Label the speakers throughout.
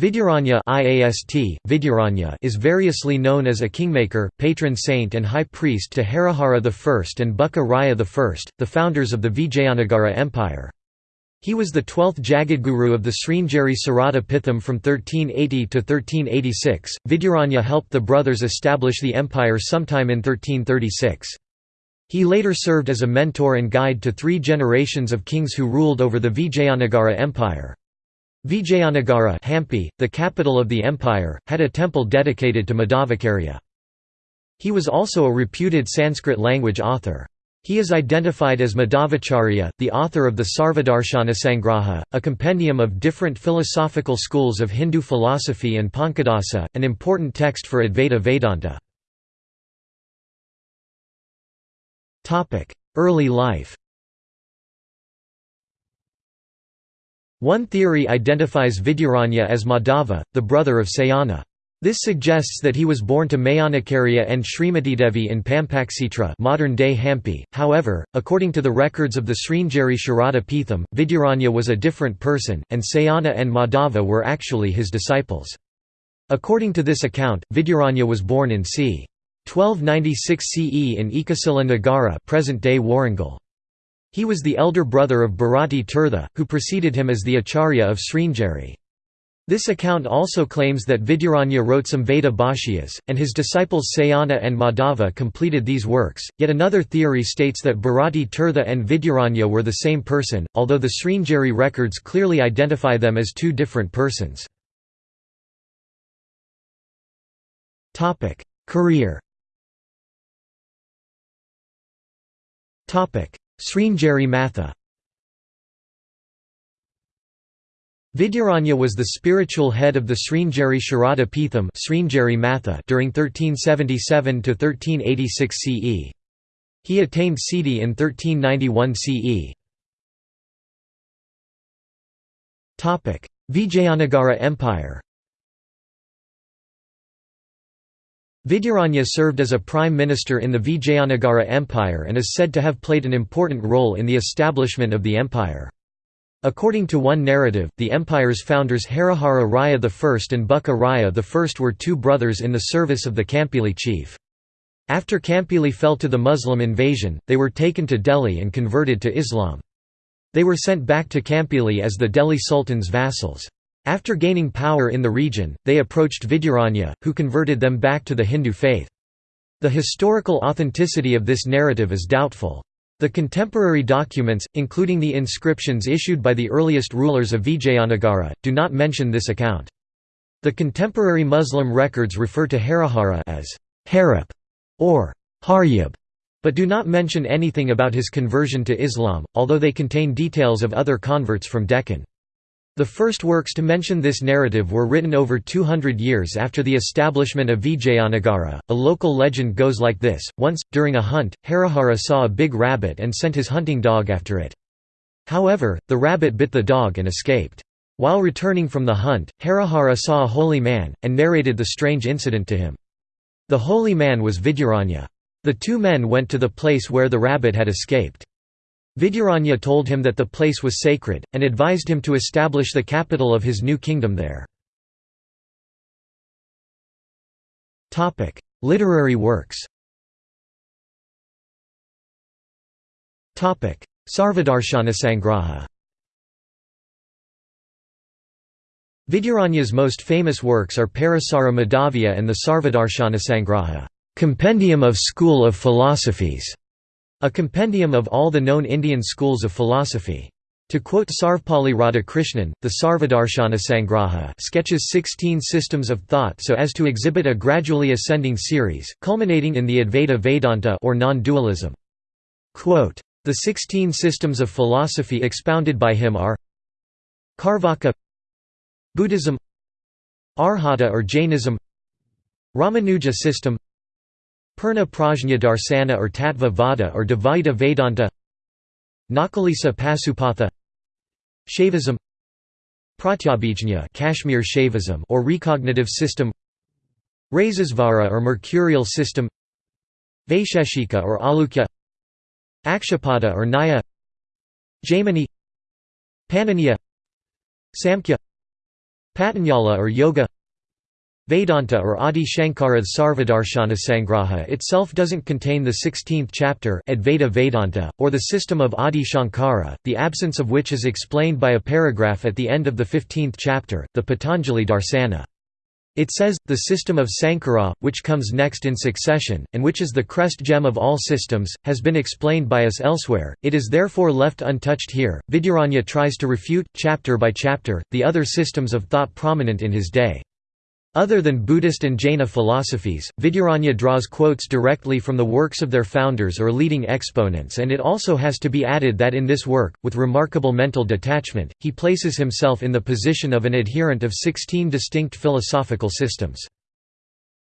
Speaker 1: Vidyaranya IAST, Vidyaranya is variously known as a kingmaker, patron saint and high priest to Harihara I and Bukka Raya I, the founders of the Vijayanagara Empire. He was the twelfth Jagadguru of the Sringeri Sarada Pitham from 1380 to 1386. Vidyaranya helped the brothers establish the empire sometime in 1336. He later served as a mentor and guide to three generations of kings who ruled over the Vijayanagara Empire. Vijayanagara Hampi, the capital of the empire, had a temple dedicated to Madhvacarya. He was also a reputed Sanskrit language author. He is identified as Madhavacharya, the author of the Sarvadarshana Sangraha, a compendium of different philosophical schools of Hindu philosophy and Pankadasa, an important text for Advaita Vedanta. Early life One theory identifies Vidyaranya as Madhava, the brother of Sayana. This suggests that he was born to Mayanakarya and Srimatidevi in Pampakshetra modern-day Hampi. However, according to the records of the Sringeri Sharada Pitham, Vidyaranya was a different person, and Sayana and Madhava were actually his disciples. According to this account, Vidyaranya was born in c. 1296 CE in Ekasila Nagara present-day Warangal. He was the elder brother of Bharati Tirtha, who preceded him as the Acharya of Sringeri. This account also claims that Vidyaranya wrote some Veda Bhashyas, and his disciples Sayana and Madhava completed these works. Yet another theory states that Bharati Tirtha and Vidyaranya were the same person, although the Sringeri records clearly identify them as two different persons. Career Sringeri Matha Vidyaranya was the spiritual head of the Sringeri Sharada Pitham during 1377–1386 CE. He attained Siddhi in 1391 CE. Vijayanagara Empire Vidyaranya served as a prime minister in the Vijayanagara Empire and is said to have played an important role in the establishment of the empire. According to one narrative, the empire's founders Harihara Raya I and Bukka Raya I were two brothers in the service of the Kampili chief. After Kampili fell to the Muslim invasion, they were taken to Delhi and converted to Islam. They were sent back to Kampili as the Delhi Sultan's vassals. After gaining power in the region, they approached Vidyaranya, who converted them back to the Hindu faith. The historical authenticity of this narrative is doubtful. The contemporary documents, including the inscriptions issued by the earliest rulers of Vijayanagara, do not mention this account. The contemporary Muslim records refer to Harihara as Harip or Haryab, but do not mention anything about his conversion to Islam, although they contain details of other converts from Deccan. The first works to mention this narrative were written over 200 years after the establishment of Vijayanagara. A local legend goes like this Once, during a hunt, Harihara saw a big rabbit and sent his hunting dog after it. However, the rabbit bit the dog and escaped. While returning from the hunt, Harihara saw a holy man, and narrated the strange incident to him. The holy man was Vidyaranya. The two men went to the place where the rabbit had escaped. Vidyaranya told him that the place was sacred, and advised him to establish the capital of his new kingdom there. Literary works Sarvadarshanasangraha Vidyaranya's most famous works are Parasara Madhavya and the Sarvadarshanasangraha compendium of school of philosophies", a compendium of all the known Indian schools of philosophy. To quote Sarvepalli Radhakrishnan, the Sarvadarshana Sangraha sketches 16 systems of thought so as to exhibit a gradually ascending series, culminating in the Advaita Vedanta or non-dualism. The 16 systems of philosophy expounded by him are Carvaka Buddhism Arhata or Jainism Ramanuja system Purna Prajna Darsana or Tattva Vada or Dvaita Vedanta Nakalisa Pasupatha Shaivism Pratyabhijna Kashmir Shaivism or recognitive system Rasesvara or mercurial system Vaisheshika or Alukya Akshapada or Nyaya Jaimini Paniniya Samkhya Patanjala or Yoga Vedanta or Adi Shankara's Sarvadarshana Sangraha itself doesn't contain the 16th chapter Advaita Vedanta, or the system of Adi Shankara, the absence of which is explained by a paragraph at the end of the 15th chapter, the Patanjali Darsana. It says, the system of Sankara, which comes next in succession, and which is the crest gem of all systems, has been explained by us elsewhere, it is therefore left untouched here. Vidyaranya tries to refute, chapter by chapter, the other systems of thought prominent in his day. Other than Buddhist and Jaina philosophies, Vidyaranya draws quotes directly from the works of their founders or leading exponents and it also has to be added that in this work, with remarkable mental detachment, he places himself in the position of an adherent of 16 distinct philosophical systems.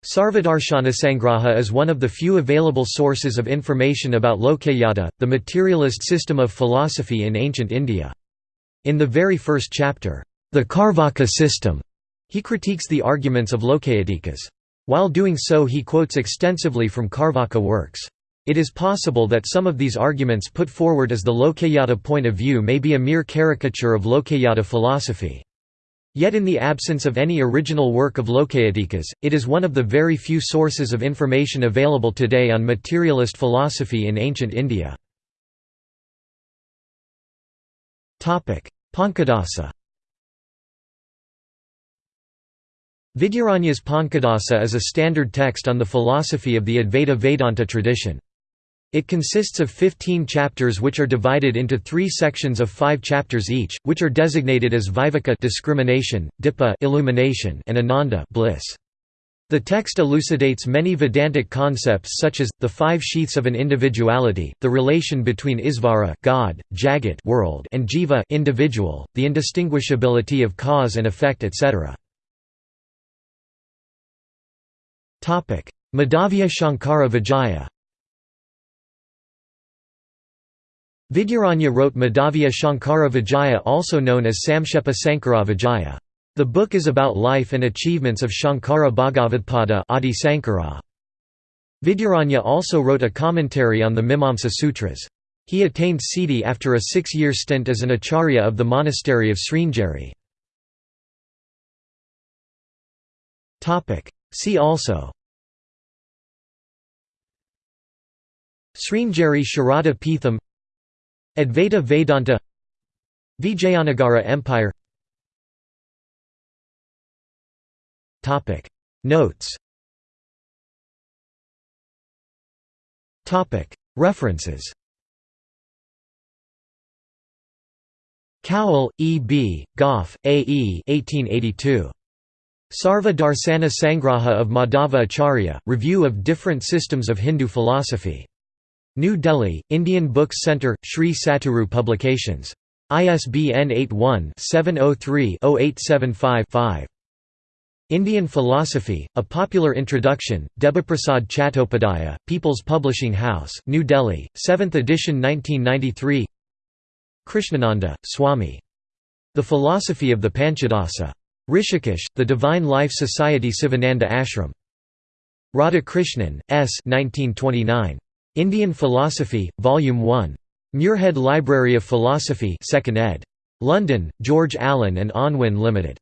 Speaker 1: Sarvadarshana Sangraha is one of the few available sources of information about Lokayata, the materialist system of philosophy in ancient India. In the very first chapter, the Carvaka system he critiques the arguments of Lokayatikas. While doing so he quotes extensively from Carvaka works. It is possible that some of these arguments put forward as the Lokayata point of view may be a mere caricature of Lokayata philosophy. Yet in the absence of any original work of Lokayatikas, it is one of the very few sources of information available today on materialist philosophy in ancient India. Pankadasa Vidyaranya's Pankadasa is a standard text on the philosophy of the Advaita Vedanta tradition. It consists of 15 chapters which are divided into three sections of five chapters each, which are designated as Viveka discrimination, Dipa illumination, and Ananda bliss. The text elucidates many Vedantic concepts such as, the five sheaths of an individuality, the relation between Isvara God, Jagat world, and Jiva individual, the indistinguishability of cause and effect etc. Madhavya Shankara Vijaya Vidyaranya wrote Madhavya Shankara Vijaya also known as Samkshepa Sankara Vijaya. The book is about life and achievements of Shankara Bhagavadpada Adi Sankara. Vidyaranya also wrote a commentary on the Mimamsa Sutras. He attained Siddhi after a six-year stint as an acharya of the monastery of Sringeri. See also Sringeri Sharada Peetham Advaita Vedanta Vijayanagara Empire Notes Topic References Cowell, E. B., Goff, A. E. 1882. Sarva Darsana Sangraha of Madhava Acharya, Review of Different Systems of Hindu Philosophy. New Delhi, Indian Books Centre, Sri Satguru Publications. ISBN 81-703-0875-5. Indian Philosophy, A Popular Introduction, Debaprasad Chattopadhyaya, People's Publishing House, New Delhi, 7th edition 1993 Krishnananda, Swami. The Philosophy of the Panchadasa. Rishikesh, The Divine Life Society Sivananda Ashram. Radhakrishnan, S. 1929. Indian Philosophy, Volume 1. Muirhead Library of Philosophy 2nd ed. London, George Allen and Unwin Limited.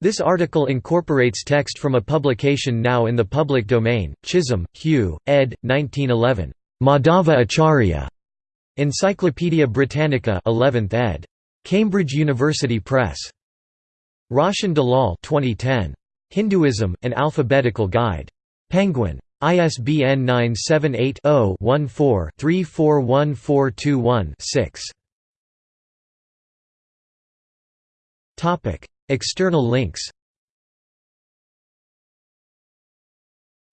Speaker 1: This article incorporates text from a publication now in the public domain, Chisholm, Hugh, ed. 1911. Madhava Acharya. Encyclopædia Britannica 11th ed. Cambridge University Press. Roshan Dalal 2010. Hinduism, An Alphabetical Guide. Penguin. ISBN 978-0-14-341421-6. External links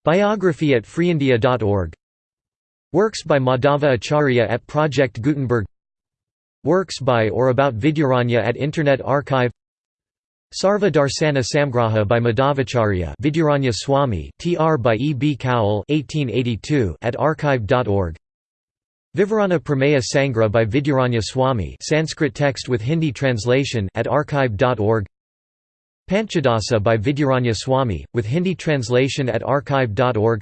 Speaker 1: Biography at freeindia.org Works by Madhava Acharya at Project Gutenberg Works by or about Vidyaranya at Internet Archive Sarva Darsana Samgraha by Madhavacharya Vidyaranya Swami tr by E. B. Cowell 1882 at archive.org Vivarana Prameya Sangra by Vidyaranya Swami Sanskrit text with Hindi translation at archive.org Panchadasa by Vidyaranya Swami, with Hindi translation at archive.org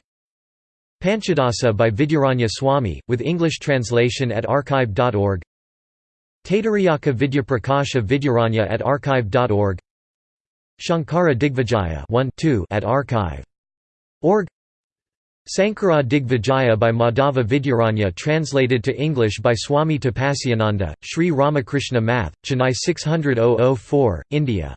Speaker 1: Panchadasa by Vidyaranya Swami, with English translation at archive.org Taitariyaka Vidyaprakasha Vidyaranya at archive.org Shankara Digvijaya 1 2 at archive.org Sankara Digvijaya by Madhava Vidyaranya translated to English by Swami Tapasyananda, Sri Ramakrishna Math, Chennai 600 India